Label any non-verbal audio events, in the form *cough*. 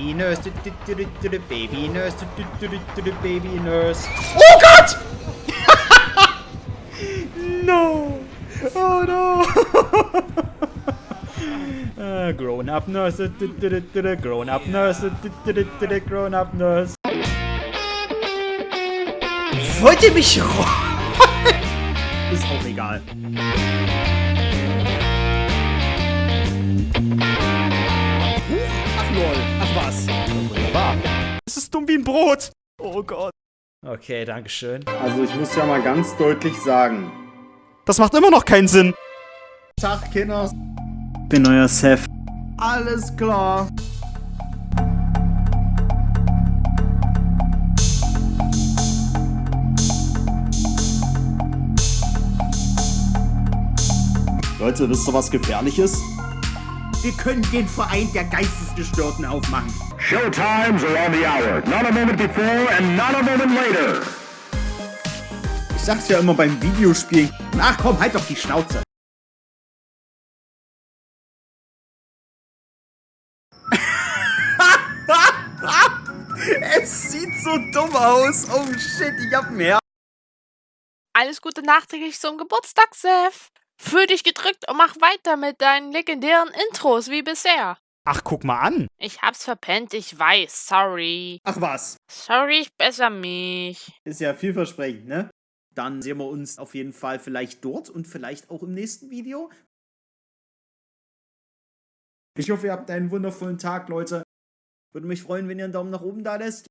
baby nurse. Baby nurse. Baby nurse. Oh god! no! Oh no! uh, grown up nurse. Grown up nurse. Grown up nurse. Wollt ihr mich rollen? Ist auch egal. Es ist dumm wie ein Brot. Oh Gott. Okay, dankeschön. Also ich muss ja mal ganz deutlich sagen. Das macht immer noch keinen Sinn. Tag, Kinder. Bin euer Seth. Alles klar. Leute, wisst ihr, was gefährlich ist? Wir können den Verein der Geistesgestörten aufmachen. Showtimes are on the hour. Not a moment before and not a moment later. Ich sag's ja immer beim Videospielen. Ach komm, halt doch die Schnauze. *laughs* es sieht so dumm aus. Oh shit, ich hab mehr. Alles Gute nachträglich zum Geburtstag, Seth. Fühl dich gedrückt und mach weiter mit deinen legendären Intros wie bisher. Ach, guck mal an. Ich hab's verpennt, ich weiß, sorry. Ach was. Sorry, ich besser mich. Ist ja vielversprechend, ne? Dann sehen wir uns auf jeden Fall vielleicht dort und vielleicht auch im nächsten Video. Ich hoffe, ihr habt einen wundervollen Tag, Leute. Würde mich freuen, wenn ihr einen Daumen nach oben da lässt.